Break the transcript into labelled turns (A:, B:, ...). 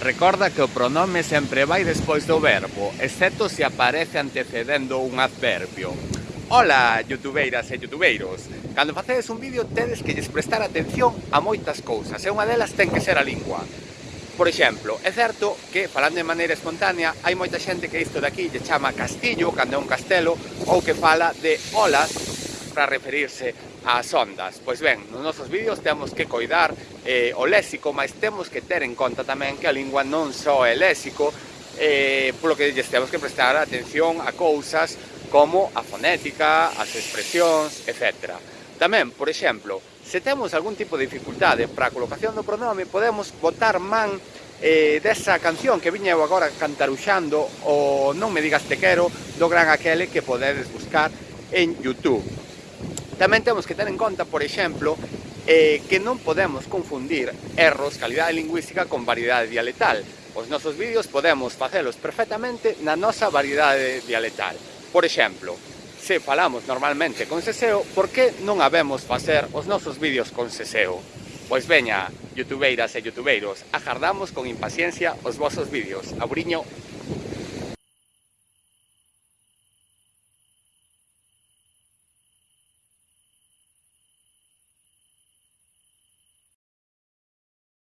A: Recorda que o pronome sempre vai despois do verbo, excepto se aparece antecedendo un adverbio. Ola, youtubeiras e youtubeiros! Cando facedes un vídeo tedes que lles prestar atención a moitas cousas e unha delas ten que ser a lingua. Por exemplo, é certo que, falando de maneira espontánea, hai moita xente que isto de aquí lle chama castillo, cando é un castelo, ou que fala de olas, para referirse ás ondas. Pois ben, nos nosos vídeos temos que coidar eh, o léxico, mas temos que ter en conta tamén que a lingua non só é léxico, eh, polo que lles temos que prestar atención a cousas como a fonética, as expresións, etc. Tamén, por exemplo, se temos algún tipo de dificultade para a colocación do pronome, podemos botar man eh, desa canción que viña eu agora cantaruxando o Non me digas te quero do gran aquele que podedes buscar en Youtube. Tamén temos que ter en conta, por exemplo, eh, que non podemos confundir erros, calidade lingüística con variedade dialectal. Os nosos vídeos podemos facelos perfectamente na nosa variedade dialectal. Por exemplo, se falamos normalmente con seseo, por que non habemos facer os nosos vídeos con seseo? Pois veña, youtubeiras e youtubeiros, agardamos con impaciencia os vosos vídeos. Abriño